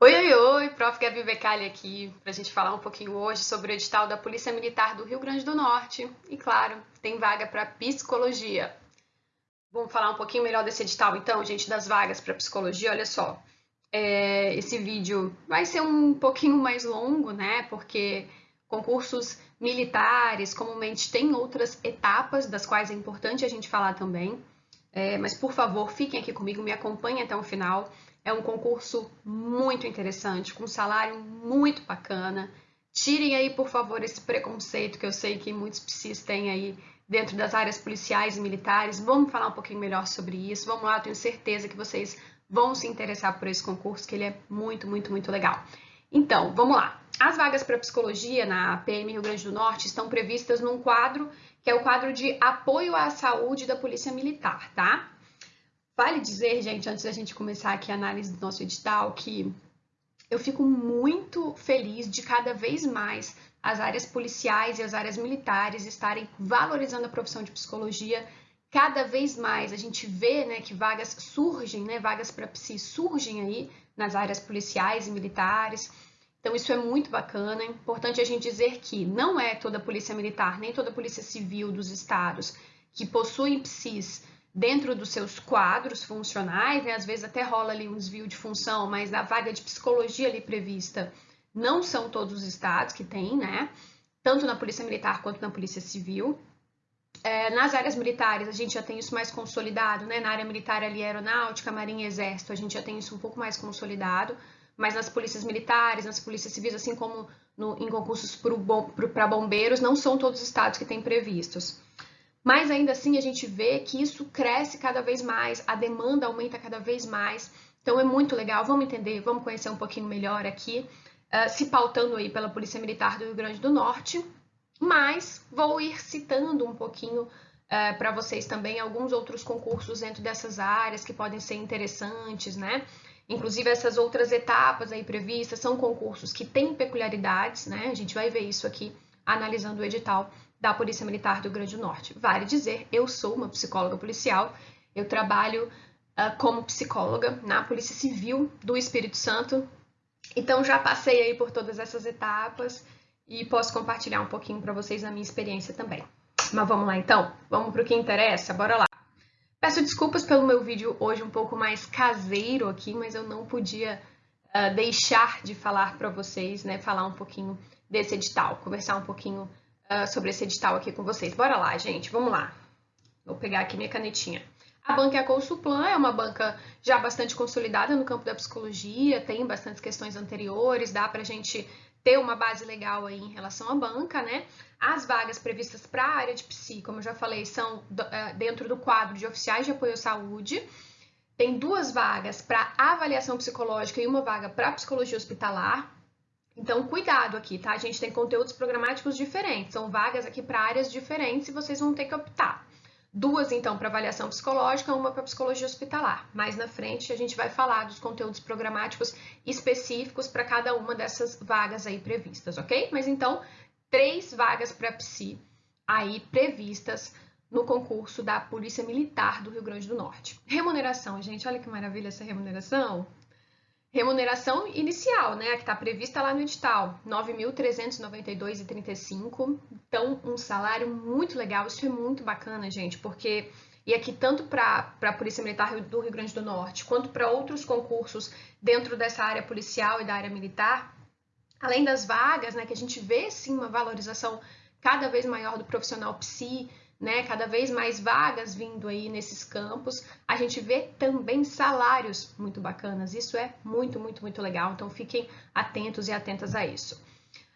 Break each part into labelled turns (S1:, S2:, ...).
S1: Oi, oi, oi, Prof. Gabi Becali aqui, para a gente falar um pouquinho hoje sobre o edital da Polícia Militar do Rio Grande do Norte. E claro, tem vaga para psicologia. Vamos falar um pouquinho melhor desse edital, então, gente, das vagas para psicologia. Olha só, é, esse vídeo vai ser um pouquinho mais longo, né? Porque concursos militares comumente têm outras etapas, das quais é importante a gente falar também. É, mas, por favor, fiquem aqui comigo, me acompanhem até o final. É um concurso muito interessante, com um salário muito bacana. Tirem aí, por favor, esse preconceito que eu sei que muitos psis têm aí dentro das áreas policiais e militares. Vamos falar um pouquinho melhor sobre isso. Vamos lá, tenho certeza que vocês vão se interessar por esse concurso, que ele é muito, muito, muito legal. Então, vamos lá. As vagas para psicologia na PM Rio Grande do Norte estão previstas num quadro que é o quadro de apoio à saúde da Polícia Militar, tá? Vale dizer, gente, antes da gente começar aqui a análise do nosso edital, que eu fico muito feliz de cada vez mais as áreas policiais e as áreas militares estarem valorizando a profissão de psicologia cada vez mais. A gente vê né, que vagas surgem, né, vagas para psi surgem aí nas áreas policiais e militares. Então, isso é muito bacana. É importante a gente dizer que não é toda a polícia militar, nem toda a polícia civil dos estados que possuem psis dentro dos seus quadros funcionais, né? às vezes até rola ali um desvio de função, mas a vaga de psicologia ali prevista não são todos os estados que têm, né? Tanto na Polícia Militar quanto na Polícia Civil. É, nas áreas militares, a gente já tem isso mais consolidado, né? Na área militar ali, aeronáutica, marinha e exército, a gente já tem isso um pouco mais consolidado. Mas nas polícias militares, nas polícias civis, assim como no, em concursos para bombeiros, não são todos os estados que têm previstos. Mas ainda assim a gente vê que isso cresce cada vez mais, a demanda aumenta cada vez mais. Então é muito legal, vamos entender, vamos conhecer um pouquinho melhor aqui, uh, se pautando aí pela Polícia Militar do Rio Grande do Norte, mas vou ir citando um pouquinho uh, para vocês também alguns outros concursos dentro dessas áreas que podem ser interessantes, né? Inclusive essas outras etapas aí previstas são concursos que têm peculiaridades, né? A gente vai ver isso aqui analisando o edital da Polícia Militar do Grande Norte. Vale dizer, eu sou uma psicóloga policial, eu trabalho uh, como psicóloga na Polícia Civil do Espírito Santo, então já passei aí por todas essas etapas e posso compartilhar um pouquinho para vocês a minha experiência também. Mas vamos lá então, vamos para o que interessa, bora lá. Peço desculpas pelo meu vídeo hoje um pouco mais caseiro aqui, mas eu não podia uh, deixar de falar para vocês, né, falar um pouquinho desse edital, conversar um pouquinho uh, sobre esse edital aqui com vocês. Bora lá, gente, vamos lá. Vou pegar aqui minha canetinha. A banca é a Consulplan, é uma banca já bastante consolidada no campo da psicologia, tem bastantes questões anteriores, dá para a gente ter uma base legal aí em relação à banca, né? As vagas previstas para a área de psi, como eu já falei, são uh, dentro do quadro de oficiais de apoio à saúde. Tem duas vagas para avaliação psicológica e uma vaga para psicologia hospitalar. Então, cuidado aqui, tá? A gente tem conteúdos programáticos diferentes, são vagas aqui para áreas diferentes e vocês vão ter que optar. Duas, então, para avaliação psicológica, uma para psicologia hospitalar. Mais na frente, a gente vai falar dos conteúdos programáticos específicos para cada uma dessas vagas aí previstas, ok? Mas então, três vagas para psi aí previstas no concurso da Polícia Militar do Rio Grande do Norte. Remuneração, gente, olha que maravilha essa remuneração. Remuneração inicial, né, que está prevista lá no edital, R$ 9.392,35. Então, um salário muito legal. Isso é muito bacana, gente, porque e aqui tanto para a Polícia Militar do Rio Grande do Norte, quanto para outros concursos dentro dessa área policial e da área militar, além das vagas, né, que a gente vê sim uma valorização cada vez maior do profissional psi, né, cada vez mais vagas vindo aí nesses campos, a gente vê também salários muito bacanas. Isso é muito, muito, muito legal. Então fiquem atentos e atentas a isso.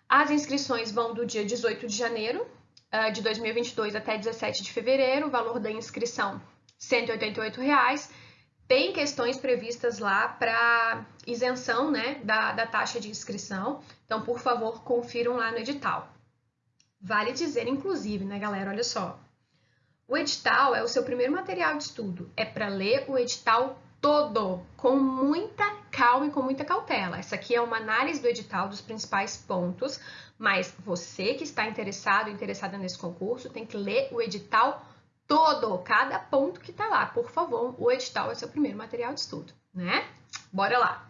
S1: As inscrições vão do dia 18 de janeiro uh, de 2022 até 17 de fevereiro. O valor da inscrição 188 reais. Tem questões previstas lá para isenção né, da, da taxa de inscrição. Então, por favor, confiram lá no edital. Vale dizer, inclusive, né, galera? Olha só. O edital é o seu primeiro material de estudo. É para ler o edital todo, com muita calma e com muita cautela. Essa aqui é uma análise do edital dos principais pontos, mas você que está interessado, interessada nesse concurso, tem que ler o edital todo, cada ponto que está lá. Por favor, o edital é seu primeiro material de estudo, né? Bora lá.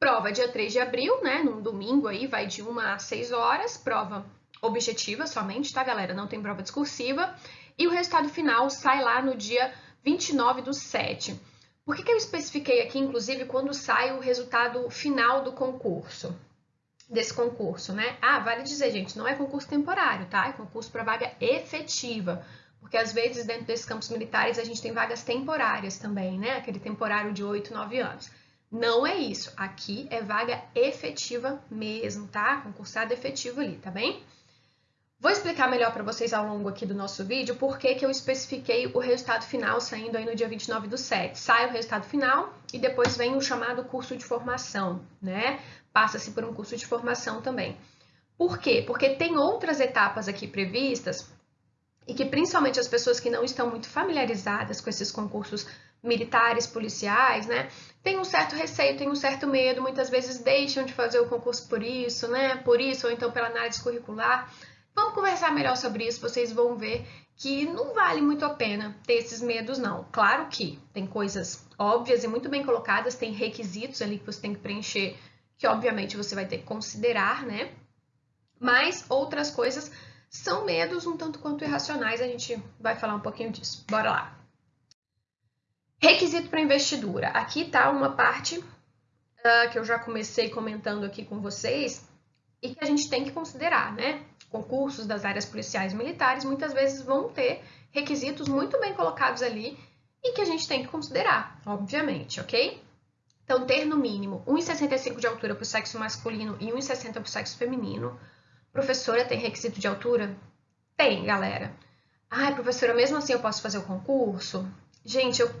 S1: Prova dia 3 de abril, né? Num domingo aí, vai de 1 a 6 horas. Prova objetiva somente, tá, galera? Não tem prova discursiva. E o resultado final sai lá no dia 29 do 7. Por que, que eu especifiquei aqui, inclusive, quando sai o resultado final do concurso? Desse concurso, né? Ah, vale dizer, gente, não é concurso temporário, tá? É concurso para vaga efetiva. Porque às vezes, dentro desses campos militares, a gente tem vagas temporárias também, né? Aquele temporário de 8, 9 anos. Não é isso. Aqui é vaga efetiva mesmo, tá? Concursado efetivo ali, tá bem? Vou explicar melhor para vocês ao longo aqui do nosso vídeo por que, que eu especifiquei o resultado final saindo aí no dia 29 do 7. Sai o resultado final e depois vem o chamado curso de formação, né? Passa-se por um curso de formação também. Por quê? Porque tem outras etapas aqui previstas e que principalmente as pessoas que não estão muito familiarizadas com esses concursos militares, policiais, né? Tem um certo receio, tem um certo medo, muitas vezes deixam de fazer o concurso por isso, né? Por isso, ou então pela análise curricular. Vamos conversar melhor sobre isso, vocês vão ver que não vale muito a pena ter esses medos, não. Claro que tem coisas óbvias e muito bem colocadas, tem requisitos ali que você tem que preencher, que obviamente você vai ter que considerar, né? Mas outras coisas são medos um tanto quanto irracionais, a gente vai falar um pouquinho disso. Bora lá! Requisito para investidura. Aqui está uma parte uh, que eu já comecei comentando aqui com vocês e que a gente tem que considerar, né? Concursos das áreas policiais e militares muitas vezes vão ter requisitos muito bem colocados ali e que a gente tem que considerar, obviamente, ok? Então, ter no mínimo 1,65 de altura para o sexo masculino e 1,60 para o sexo feminino. Professora tem requisito de altura? Tem, galera. Ai, professora, mesmo assim eu posso fazer o concurso? Gente, eu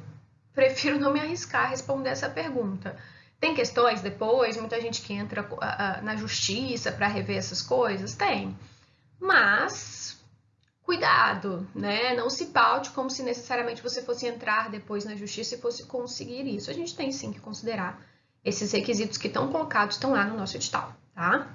S1: prefiro não me arriscar a responder essa pergunta. Tem questões depois, muita gente que entra na justiça para rever essas coisas? Tem. Mas cuidado, né? Não se paute como se necessariamente você fosse entrar depois na justiça e fosse conseguir isso. A gente tem sim que considerar esses requisitos que estão colocados, estão lá no nosso edital, tá?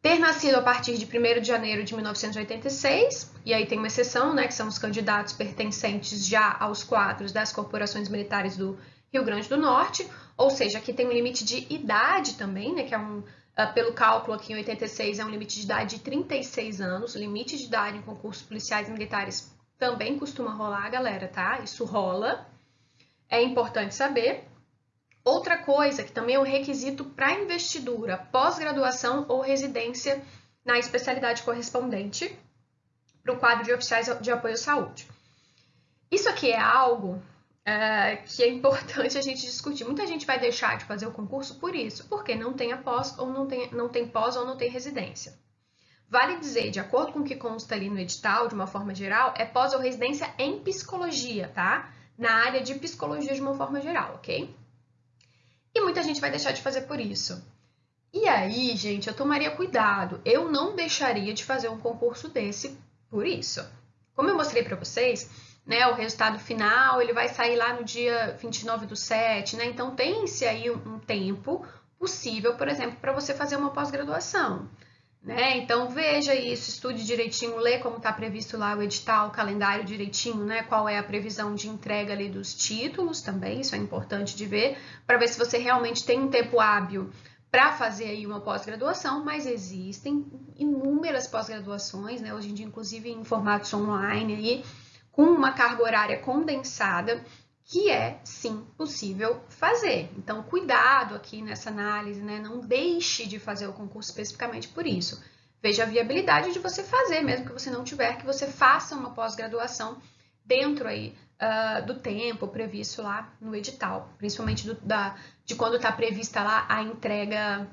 S1: ter nascido a partir de 1 de janeiro de 1986, e aí tem uma exceção, né, que são os candidatos pertencentes já aos quadros das corporações militares do Rio Grande do Norte, ou seja, aqui tem um limite de idade também, né, que é um, uh, pelo cálculo aqui em 86, é um limite de idade de 36 anos, limite de idade em concursos policiais e militares também costuma rolar, galera, tá? Isso rola, é importante saber. Outra coisa que também é um requisito para investidura, pós-graduação ou residência na especialidade correspondente para o quadro de oficiais de apoio à saúde. Isso aqui é algo é, que é importante a gente discutir. Muita gente vai deixar de fazer o concurso por isso, porque não tem pós ou não tem, não tem pós ou não tem residência. Vale dizer, de acordo com o que consta ali no edital, de uma forma geral, é pós ou residência em psicologia, tá? Na área de psicologia de uma forma geral, ok? E muita gente vai deixar de fazer por isso. E aí, gente, eu tomaria cuidado. Eu não deixaria de fazer um concurso desse por isso. Como eu mostrei para vocês, né, o resultado final, ele vai sair lá no dia 29 do 7, né? Então, tem-se aí um tempo possível, por exemplo, para você fazer uma pós-graduação. Né? Então veja isso, estude direitinho, lê como está previsto lá o edital, o calendário direitinho, né? Qual é a previsão de entrega ali dos títulos também, isso é importante de ver, para ver se você realmente tem um tempo hábil para fazer aí uma pós-graduação, mas existem inúmeras pós-graduações, né? Hoje em dia, inclusive em formatos online aí, com uma carga horária condensada que é sim possível fazer. Então, cuidado aqui nessa análise, né? Não deixe de fazer o concurso especificamente por isso. Veja a viabilidade de você fazer, mesmo que você não tiver, que você faça uma pós-graduação dentro aí uh, do tempo previsto lá no edital, principalmente do, da, de quando está prevista lá a entrega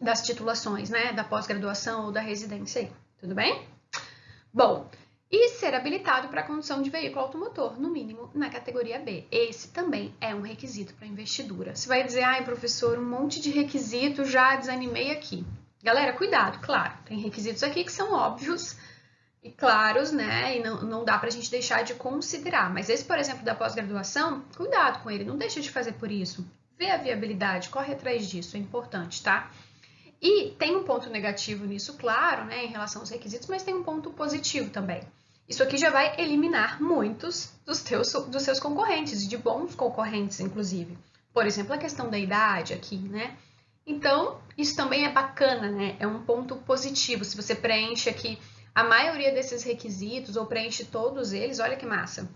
S1: das titulações, né? Da pós-graduação ou da residência aí. Tudo bem? Bom, e ser habilitado para a condução de veículo automotor, no mínimo na categoria B. Esse também é um requisito para investidura. Você vai dizer, ai professor, um monte de requisitos, já desanimei aqui. Galera, cuidado, claro, tem requisitos aqui que são óbvios e claros, né? E não, não dá para a gente deixar de considerar. Mas esse, por exemplo, da pós-graduação, cuidado com ele, não deixa de fazer por isso. Vê a viabilidade, corre atrás disso, é importante, tá? E tem um ponto negativo nisso, claro, né, em relação aos requisitos, mas tem um ponto positivo também. Isso aqui já vai eliminar muitos dos, teus, dos seus concorrentes, de bons concorrentes, inclusive. Por exemplo, a questão da idade aqui, né? Então, isso também é bacana, né? É um ponto positivo. Se você preenche aqui a maioria desses requisitos ou preenche todos eles, olha que massa.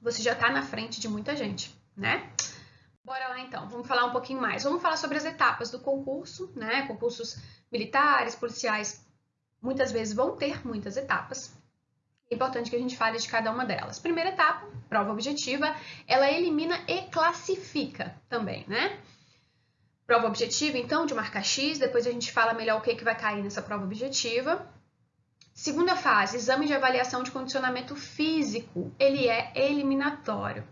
S1: Você já está na frente de muita gente, né? Bora lá então, vamos falar um pouquinho mais. Vamos falar sobre as etapas do concurso, né? Concursos militares, policiais, muitas vezes vão ter muitas etapas. É importante que a gente fale de cada uma delas. Primeira etapa, prova objetiva, ela elimina e classifica também, né? Prova objetiva, então, de marca X, depois a gente fala melhor o que, que vai cair nessa prova objetiva. Segunda fase, exame de avaliação de condicionamento físico, ele é eliminatório.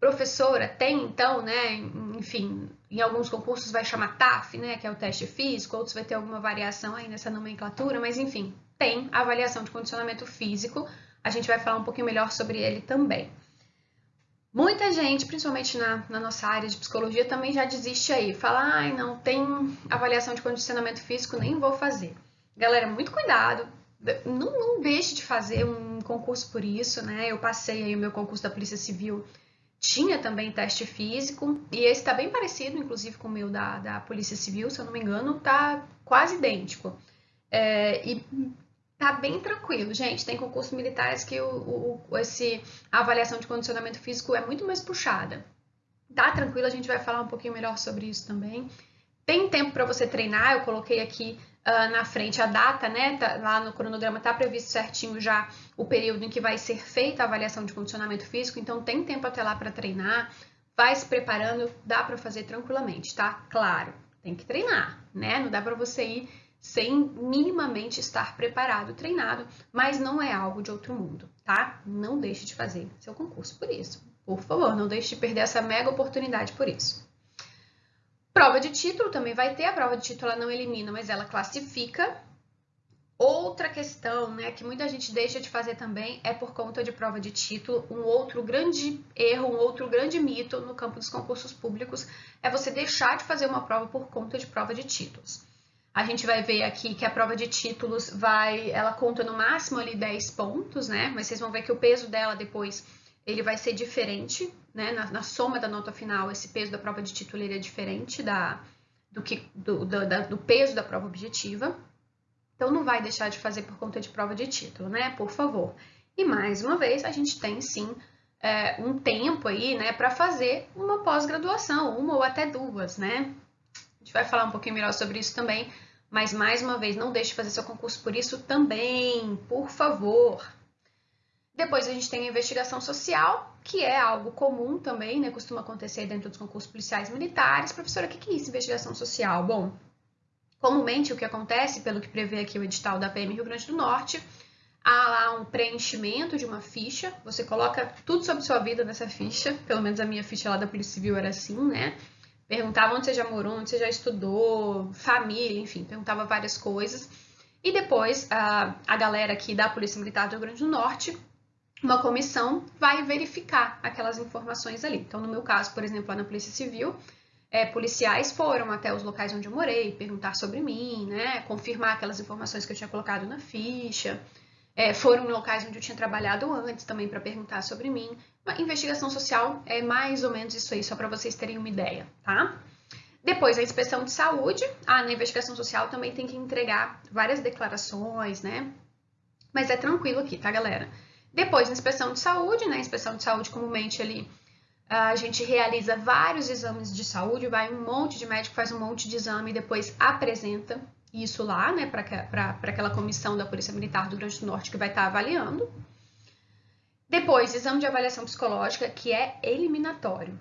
S1: Professora tem, então, né, enfim, em alguns concursos vai chamar TAF, né, que é o teste físico, outros vai ter alguma variação aí nessa nomenclatura, mas enfim, tem avaliação de condicionamento físico, a gente vai falar um pouquinho melhor sobre ele também. Muita gente, principalmente na, na, nossa área de psicologia, também já desiste aí. Fala, ai, não tem avaliação de condicionamento físico, nem vou fazer. Galera, muito cuidado, não, não deixe de fazer um concurso por isso, né? Eu passei aí o meu concurso da Polícia Civil, tinha também teste físico, e esse tá bem parecido, inclusive, com o meu da, da Polícia Civil, se eu não me engano, tá quase idêntico. É, e tá bem tranquilo, gente. Tem concursos militares que o, o, esse, a avaliação de condicionamento físico é muito mais puxada. Tá tranquilo, a gente vai falar um pouquinho melhor sobre isso também. Tem tempo para você treinar, eu coloquei aqui uh, na frente a data, né? Tá, lá no cronograma está previsto certinho já o período em que vai ser feita a avaliação de condicionamento físico, então tem tempo até lá para treinar, vai se preparando, dá para fazer tranquilamente, tá? Claro, tem que treinar, né? Não dá para você ir sem minimamente estar preparado, treinado, mas não é algo de outro mundo, tá? Não deixe de fazer seu concurso por isso. Por favor, não deixe de perder essa mega oportunidade por isso. Prova de título também vai ter, a prova de título ela não elimina, mas ela classifica. Outra questão, né, que muita gente deixa de fazer também é por conta de prova de título. Um outro grande erro, um outro grande mito no campo dos concursos públicos é você deixar de fazer uma prova por conta de prova de títulos. A gente vai ver aqui que a prova de títulos vai, ela conta no máximo ali 10 pontos, né? Mas vocês vão ver que o peso dela depois ele vai ser diferente, né? Na, na, soma da nota final, esse peso da prova de título é diferente da, do, que, do, do, da, do peso da prova objetiva. Então, não vai deixar de fazer por conta de prova de título, né? Por favor. E mais uma vez, a gente tem sim é, um tempo aí, né, para fazer uma pós-graduação, uma ou até duas, né? A gente vai falar um pouquinho melhor sobre isso também, mas mais uma vez, não deixe de fazer seu concurso por isso também, por favor. Depois a gente tem a investigação social, que é algo comum também, né? Costuma acontecer dentro dos concursos policiais militares. Professora, o que é isso, investigação social? Bom, comumente o que acontece, pelo que prevê aqui o edital da PM Rio Grande do Norte, há lá um preenchimento de uma ficha, você coloca tudo sobre sua vida nessa ficha, pelo menos a minha ficha lá da Polícia Civil era assim, né? Perguntava onde você já morou, onde você já estudou, família, enfim, perguntava várias coisas. E depois a, a galera aqui da Polícia Militar do Rio Grande do Norte uma comissão vai verificar aquelas informações ali. Então, no meu caso, por exemplo, lá na Polícia Civil, é, policiais foram até os locais onde eu morei, perguntar sobre mim, né, confirmar aquelas informações que eu tinha colocado na ficha. É, foram em locais onde eu tinha trabalhado antes também para perguntar sobre mim. Uma investigação social é mais ou menos isso aí, só para vocês terem uma ideia, tá? Depois, a inspeção de saúde. Ah, na investigação social também tem que entregar várias declarações, né? Mas é tranquilo aqui, tá, galera? Depois, na inspeção de saúde, né? Inspeção de saúde, comumente ali, a gente realiza vários exames de saúde, vai um monte de médico, faz um monte de exame e depois apresenta isso lá, né, para aquela comissão da Polícia Militar do Grande do Norte que vai estar tá avaliando. Depois, exame de avaliação psicológica, que é eliminatório.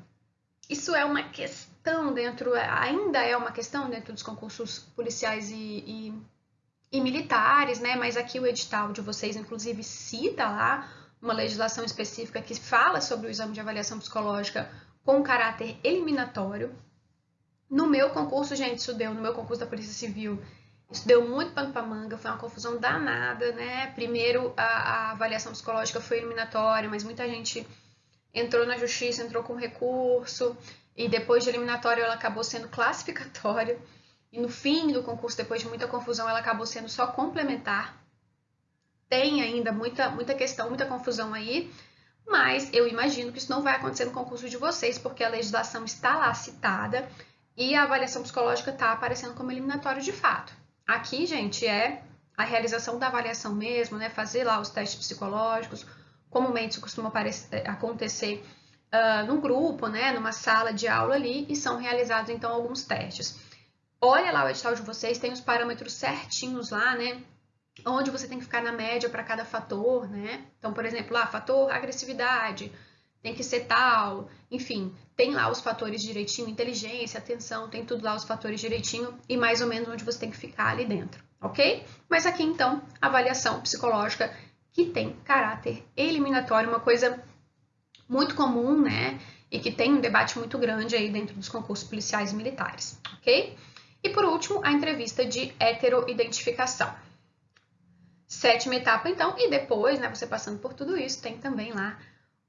S1: Isso é uma questão dentro, ainda é uma questão dentro dos concursos policiais e, e e militares, né? Mas aqui o edital de vocês, inclusive, cita lá uma legislação específica que fala sobre o exame de avaliação psicológica com caráter eliminatório. No meu concurso, gente, isso deu, no meu concurso da Polícia Civil, isso deu muito pano para manga, foi uma confusão danada, né? Primeiro, a, a, avaliação psicológica foi eliminatória, mas muita gente entrou na justiça, entrou com recurso, e depois de eliminatório ela acabou sendo classificatória. E no fim do concurso, depois de muita confusão, ela acabou sendo só complementar. Tem ainda muita, muita questão, muita confusão aí, mas eu imagino que isso não vai acontecer no concurso de vocês, porque a legislação está lá citada e a avaliação psicológica está aparecendo como eliminatório de fato. Aqui, gente, é a realização da avaliação mesmo, né? Fazer lá os testes psicológicos. Comumente isso costuma acontecer uh, num grupo, né? Numa sala de aula ali e são realizados então alguns testes. Olha lá o edital de vocês, tem os parâmetros certinhos lá, né? Onde você tem que ficar na média para cada fator, né? Então, por exemplo, lá, fator agressividade, tem que ser tal, enfim, tem lá os fatores direitinho, inteligência, atenção, tem tudo lá os fatores direitinho e mais ou menos onde você tem que ficar ali dentro, ok? Mas aqui então, avaliação psicológica que tem caráter eliminatório, uma coisa muito comum, né? E que tem um debate muito grande aí dentro dos concursos policiais e militares, ok? E por último, a entrevista de heteroidentificação. Sétima etapa, então, e depois, né, você passando por tudo isso, tem também lá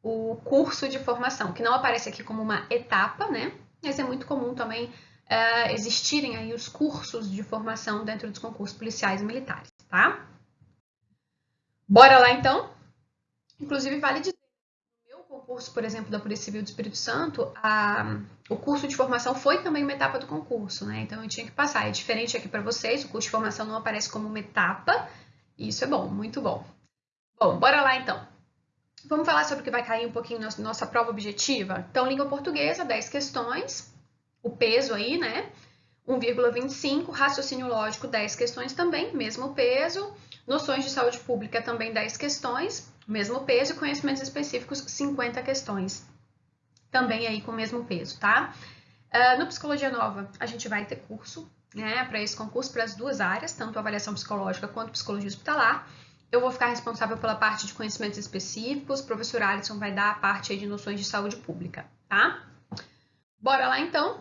S1: o curso de formação, que não aparece aqui como uma etapa, né? Mas é muito comum também uh, existirem aí os cursos de formação dentro dos concursos policiais e militares, tá? Bora lá então? Inclusive, vale dizer, concurso, por exemplo, da Polícia Civil do Espírito Santo, a, o curso de formação foi também uma etapa do concurso, né? Então eu tinha que passar. É diferente aqui para vocês, o curso de formação não aparece como uma etapa, e isso é bom, muito bom. Bom, bora lá então. Vamos falar sobre o que vai cair um pouquinho na nossa prova objetiva? Então, língua portuguesa, 10 questões, o peso aí, né? 1,25, raciocínio lógico, 10 questões também, mesmo peso. Noções de saúde pública, também 10 questões, mesmo peso. E conhecimentos específicos, 50 questões, também aí com o mesmo peso, tá? Uh, no Psicologia Nova, a gente vai ter curso, né, para esse concurso, para as duas áreas, tanto avaliação psicológica quanto psicologia hospitalar. Eu vou ficar responsável pela parte de conhecimentos específicos, o professor Alisson vai dar a parte de noções de saúde pública, tá? Bora lá então?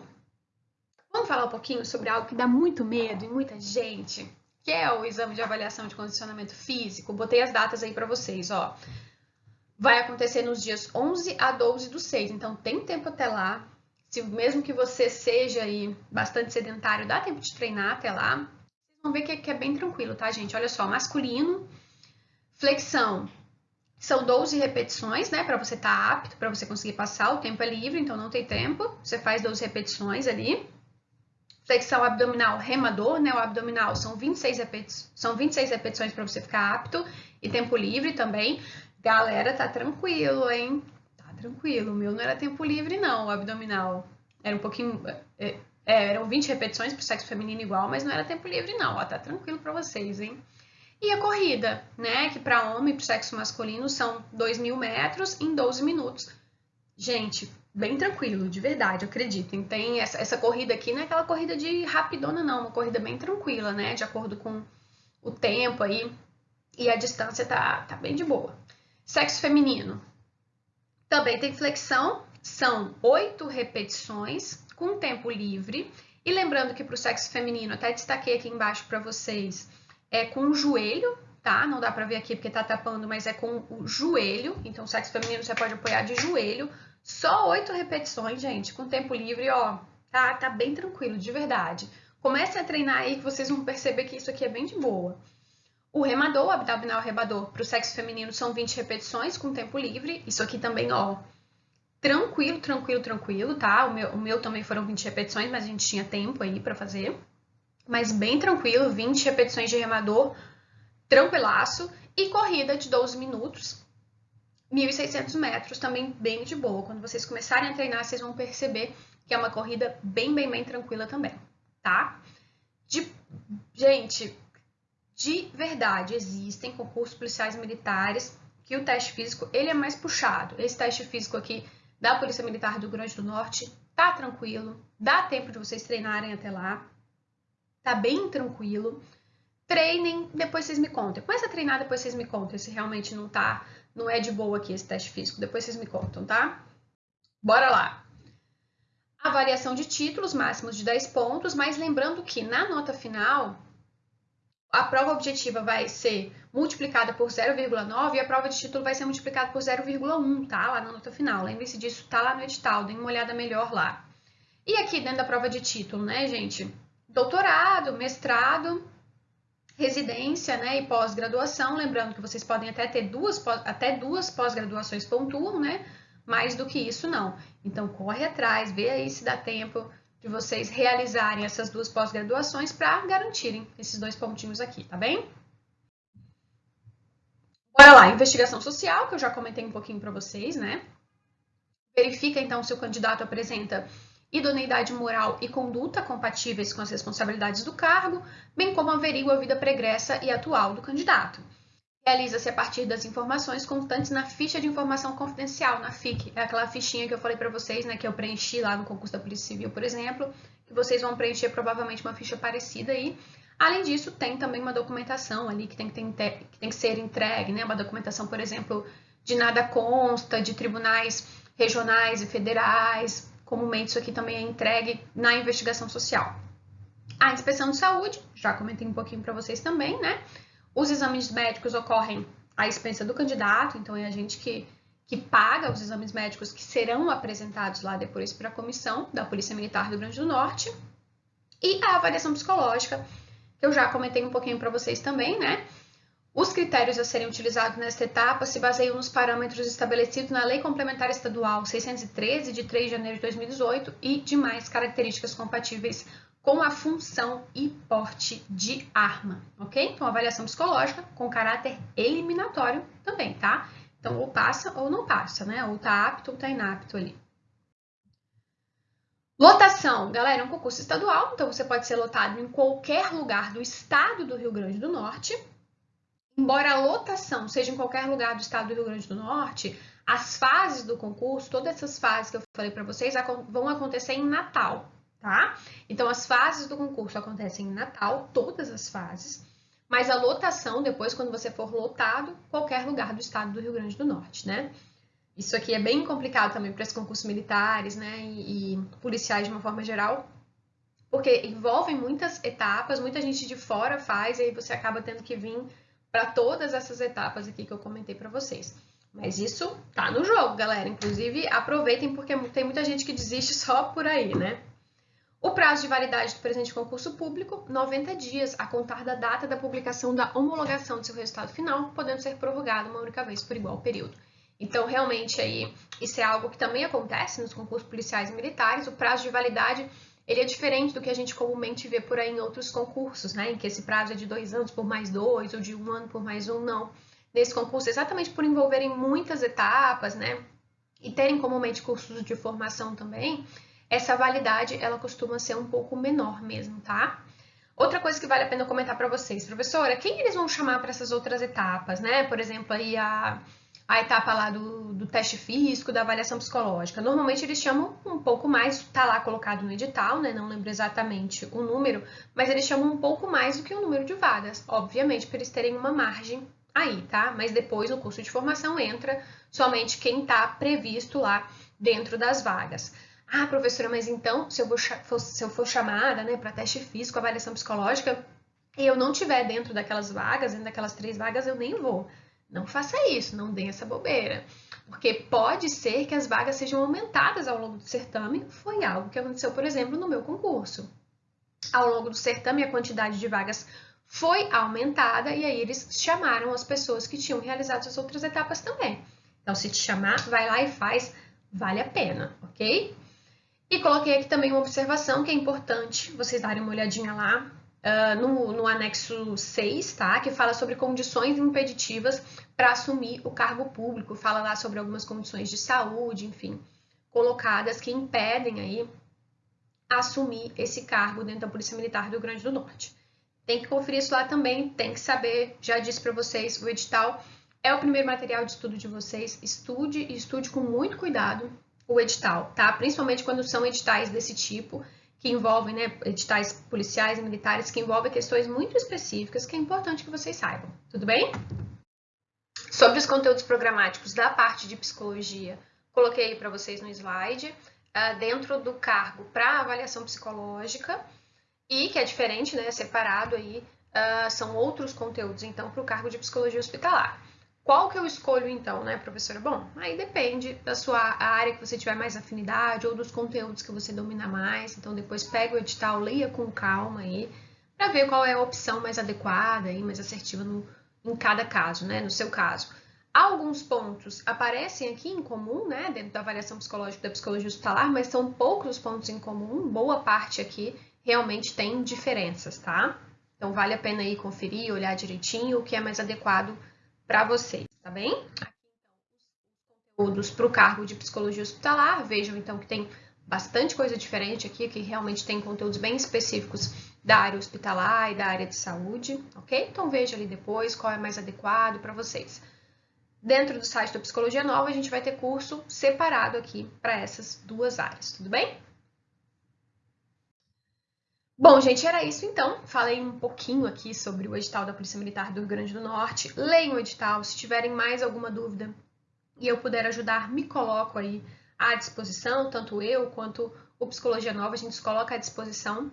S1: Vamos falar um pouquinho sobre algo que dá muito medo em muita gente, que é o exame de avaliação de condicionamento físico. Botei as datas aí para vocês, ó. Vai acontecer nos dias 11 a 12 do 6, então tem tempo até lá. Se mesmo que você seja aí bastante sedentário, dá tempo de treinar até lá. Vocês vão ver que é bem tranquilo, tá, gente? Olha só, masculino, Flexão. São 12 repetições, né? Para você estar tá apto, para você conseguir passar. O tempo é livre, então não tem tempo. Você faz 12 repetições ali. Flexão abdominal remador, né? O abdominal são 26, repeti são 26 repetições para você ficar apto. E tempo livre também. Galera, tá tranquilo, hein? Tá tranquilo. O meu não era tempo livre, não, o abdominal. Era um pouquinho. É, é, eram 20 repetições para o sexo feminino igual, mas não era tempo livre, não. Ó, tá tranquilo para vocês, hein? E a corrida, né, que para homem e para sexo masculino são 2 mil metros em 12 minutos. Gente, bem tranquilo, de verdade, acreditem. Tem essa, essa corrida aqui, não é aquela corrida de rapidona, não, uma corrida bem tranquila, né, de acordo com o tempo aí. E a distância tá, tá bem de boa. Sexo feminino. Também tem flexão, são oito repetições com tempo livre. E lembrando que para o sexo feminino, até destaquei aqui embaixo para vocês, é com o joelho, tá? Não dá pra ver aqui porque tá tapando, mas é com o joelho. Então, sexo feminino você pode apoiar de joelho. Só oito repetições, gente, com tempo livre, ó. Tá, tá bem tranquilo, de verdade. Comecem a treinar aí que vocês vão perceber que isso aqui é bem de boa. O remador, o abdominal remador, para o sexo feminino são 20 repetições com tempo livre. Isso aqui também, ó, tranquilo, tranquilo, tranquilo, tá? O meu, o meu também foram 20 repetições, mas a gente tinha tempo aí para fazer mas bem tranquilo, 20 repetições de remador, tranquilaço, e corrida de 12 minutos, 1.600 metros, também bem de boa. Quando vocês começarem a treinar, vocês vão perceber que é uma corrida bem, bem, bem tranquila também, tá? De... Gente, de verdade, existem concursos policiais militares que o teste físico, ele é mais puxado. Esse teste físico aqui da Polícia Militar do Rio Grande do Norte tá tranquilo, dá tempo de vocês treinarem até lá, tá bem tranquilo. Treinem, depois vocês me contam. Começa a treinar, depois vocês me contam se realmente não tá, não é de boa aqui esse teste físico. Depois vocês me contam, tá? Bora lá. Avaliação de títulos máximos de 10 pontos, mas lembrando que na nota final a prova objetiva vai ser multiplicada por 0,9 e a prova de título vai ser multiplicada por 0,1, tá? Lá na nota final. Lembre-se disso, tá lá no edital, dê uma olhada melhor lá. E aqui dentro da prova de título, né, gente? doutorado, mestrado, residência né, e pós-graduação, lembrando que vocês podem até ter duas, até duas pós-graduações pontuam, né? Mais do que isso, não. Então, corre atrás, vê aí se dá tempo de vocês realizarem essas duas pós-graduações para garantirem esses dois pontinhos aqui, tá bem? Bora lá, investigação social, que eu já comentei um pouquinho para vocês, né? Verifica, então, se o candidato apresenta idoneidade moral e conduta compatíveis com as responsabilidades do cargo, bem como averigua a vida pregressa e atual do candidato. Realiza-se a partir das informações constantes na ficha de informação confidencial, na FIC. É aquela fichinha que eu falei para vocês, né, que eu preenchi lá no concurso da Polícia Civil, por exemplo, que vocês vão preencher provavelmente uma ficha parecida aí. Além disso, tem também uma documentação ali que tem que, ter, que, tem que ser entregue, né? Uma documentação, por exemplo, de nada consta, de tribunais regionais e federais, Comumente isso aqui também é entregue na investigação social. A inspeção de saúde, já comentei um pouquinho para vocês também, né? Os exames médicos ocorrem à expensa do candidato, então é a gente que, que paga os exames médicos que serão apresentados lá depois para a comissão da Polícia Militar do Rio Grande do Norte. E a avaliação psicológica, que eu já comentei um pouquinho para vocês também, né? Os critérios a serem utilizados nesta etapa se baseiam nos parâmetros estabelecidos na Lei Complementar Estadual 613, de 3 de janeiro de 2018, e demais características compatíveis com a função e porte de arma, ok? Então, avaliação psicológica com caráter eliminatório também, tá? Então, ou passa ou não passa, né? Ou tá apto ou tá inapto ali. Lotação, galera, é um concurso estadual, então você pode ser lotado em qualquer lugar do estado do Rio Grande do Norte, Embora a lotação seja em qualquer lugar do estado do Rio Grande do Norte, as fases do concurso, todas essas fases que eu falei para vocês, vão acontecer em Natal, tá? Então, as fases do concurso acontecem em Natal, todas as fases, mas a lotação, depois, quando você for lotado, qualquer lugar do estado do Rio Grande do Norte, né? Isso aqui é bem complicado também para os concursos militares, né, e, e policiais de uma forma geral, porque envolvem muitas etapas, muita gente de fora faz, e aí você acaba tendo que vir para todas essas etapas aqui que eu comentei para vocês. Mas isso tá no jogo, galera. Inclusive, aproveitem porque tem muita gente que desiste só por aí, né? O prazo de validade do presente concurso público, 90 dias, a contar da data da publicação da homologação do seu resultado final, podendo ser prorrogado uma única vez por igual período. Então, realmente, aí, isso é algo que também acontece nos concursos policiais e militares. O prazo de validade ele é diferente do que a gente comumente vê por aí em outros concursos, né? Em que esse prazo é de dois anos por mais dois, ou de um ano por mais um, não. Nesse concurso, exatamente por envolverem muitas etapas, né? E terem comumente cursos de formação também, essa validade, ela costuma ser um pouco menor mesmo, tá? Outra coisa que vale a pena comentar para vocês, professora, quem eles vão chamar para essas outras etapas, né? Por exemplo, aí a a etapa lá do, do, teste físico, da avaliação psicológica. Normalmente eles chamam um pouco mais, tá lá colocado no edital, né? Não lembro exatamente o número, mas eles chamam um pouco mais do que o número de vagas, obviamente, para eles terem uma margem aí, tá? Mas depois no curso de formação entra somente quem está previsto lá dentro das vagas. Ah, professora, mas então, se eu, vou, se eu for chamada né, para teste físico, avaliação psicológica, e eu não tiver dentro daquelas vagas, dentro daquelas três vagas, eu nem vou. Não faça isso, não dê essa bobeira. Porque pode ser que as vagas sejam aumentadas ao longo do certame. Foi algo que aconteceu, por exemplo, no meu concurso. Ao longo do certame, a quantidade de vagas foi aumentada e aí eles chamaram as pessoas que tinham realizado as outras etapas também. Então, se te chamar, vai lá e faz, vale a pena, ok? E coloquei aqui também uma observação que é importante vocês darem uma olhadinha lá uh, no, no anexo 6, tá? Que fala sobre condições impeditivas para assumir o cargo público, fala lá sobre algumas condições de saúde, enfim, colocadas que impedem aí assumir esse cargo dentro da Polícia Militar do Rio Grande do Norte. Tem que conferir isso lá também, tem que saber, já disse para vocês, o edital é o primeiro material de estudo de vocês, estude e estude com muito cuidado o edital, tá? Principalmente quando são editais desse tipo, que envolvem, né, editais policiais e militares, que envolvem questões muito específicas que é importante que vocês saibam. Tudo bem? Sobre os conteúdos programáticos da parte de psicologia, coloquei para vocês no slide, uh, dentro do cargo para avaliação psicológica, e que é diferente, né, separado aí, uh, são outros conteúdos, então, para o cargo de psicologia hospitalar. Qual que eu escolho então, né, professora? Bom, aí depende da sua área que você tiver mais afinidade ou dos conteúdos que você domina mais. Então depois pega o edital, leia com calma aí, para ver qual é a opção mais adequada e mais assertiva no, em cada caso, né? No seu caso. Alguns pontos aparecem aqui em comum, né, dentro da avaliação psicológica da psicologia hospitalar, mas são poucos os pontos em comum, boa parte aqui realmente tem diferenças, tá? Então vale a pena aí conferir, olhar direitinho o que é mais adequado para vocês, tá bem? Então os conteúdos para o cargo de psicologia hospitalar, vejam então que tem bastante coisa diferente aqui, que realmente tem conteúdos bem específicos da área hospitalar e da área de saúde, ok? Então veja ali depois qual é mais adequado para vocês. Dentro do site da Psicologia Nova, a gente vai ter curso separado aqui para essas duas áreas, tudo bem? Bom, gente, era isso então. Falei um pouquinho aqui sobre o edital da Polícia Militar do Rio Grande do Norte. Leiam o edital. Se tiverem mais alguma dúvida e eu puder ajudar, me coloco aí à disposição, tanto eu quanto o Psicologia Nova, a gente se coloca à disposição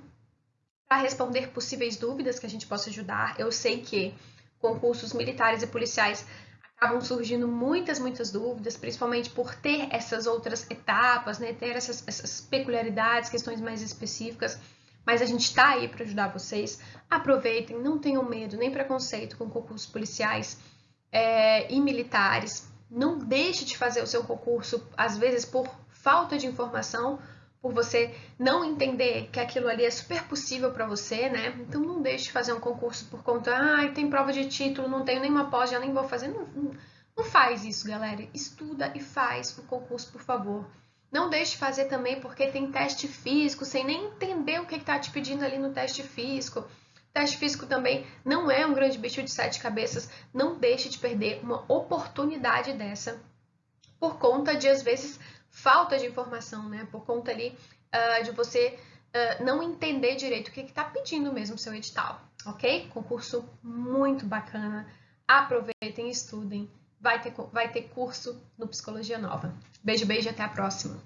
S1: para responder possíveis dúvidas que a gente possa ajudar. Eu sei que concursos militares e policiais acabam surgindo muitas, muitas dúvidas, principalmente por ter essas outras etapas, né? ter essas, essas peculiaridades, questões mais específicas. Mas a gente está aí para ajudar vocês. Aproveitem, não tenham medo nem preconceito com concursos policiais é, e militares. Não deixe de fazer o seu concurso, às vezes por falta de informação, por você não entender que aquilo ali é super possível para você, né? Então não deixe de fazer um concurso por conta, ah, tem prova de título, não tenho nenhuma pós, já nem vou fazer. Não, não, não faz isso, galera. Estuda e faz o concurso, por favor. Não deixe de fazer também porque tem teste físico, sem nem entender o que está te pedindo ali no teste físico. Teste físico também não é um grande bicho de sete cabeças. Não deixe de perder uma oportunidade dessa por conta de, às vezes, falta de informação, né? Por conta ali uh, de você uh, não entender direito o que está pedindo mesmo o seu edital, ok? Concurso muito bacana. Aproveitem, estudem. Vai ter, vai ter curso no Psicologia Nova. Beijo, beijo e até a próxima.